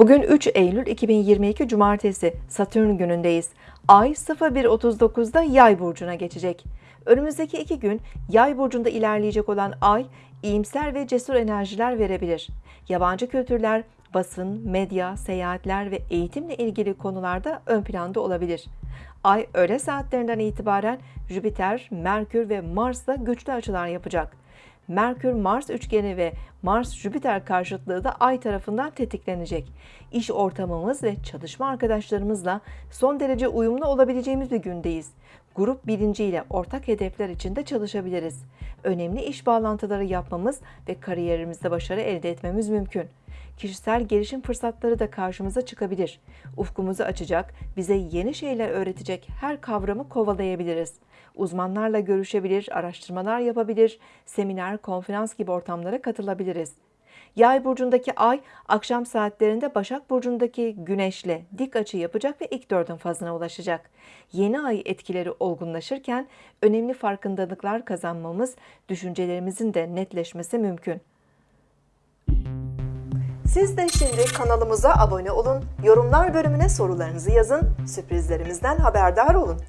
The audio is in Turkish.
Bugün 3 Eylül 2022 Cumartesi Satürn günündeyiz. Ay 01.39'da Yay burcuna geçecek. Önümüzdeki iki gün Yay burcunda ilerleyecek olan Ay iyimser ve cesur enerjiler verebilir. Yabancı kültürler, basın, medya, seyahatler ve eğitimle ilgili konularda ön planda olabilir. Ay öğle saatlerinden itibaren Jüpiter, Merkür ve Mars'la güçlü açılar yapacak. Merkür-Mars üçgeni ve Mars-Jüpiter karşıtlığı da Ay tarafından tetiklenecek. İş ortamımız ve çalışma arkadaşlarımızla son derece uyumlu olabileceğimiz bir gündeyiz. Grup bilinciyle ortak hedefler için de çalışabiliriz. Önemli iş bağlantıları yapmamız ve kariyerimizde başarı elde etmemiz mümkün. Kişisel gelişim fırsatları da karşımıza çıkabilir. Ufkumuzu açacak, bize yeni şeyler öğretecek her kavramı kovalayabiliriz. Uzmanlarla görüşebilir, araştırmalar yapabilir, seminer, konferans gibi ortamlara katılabiliriz. Yay burcundaki ay akşam saatlerinde Başak burcundaki güneşle dik açı yapacak ve ilk dördün fazına ulaşacak. Yeni ay etkileri olgunlaşırken önemli farkındalıklar kazanmamız, düşüncelerimizin de netleşmesi mümkün. Siz de şimdi kanalımıza abone olun, yorumlar bölümüne sorularınızı yazın, sürprizlerimizden haberdar olun.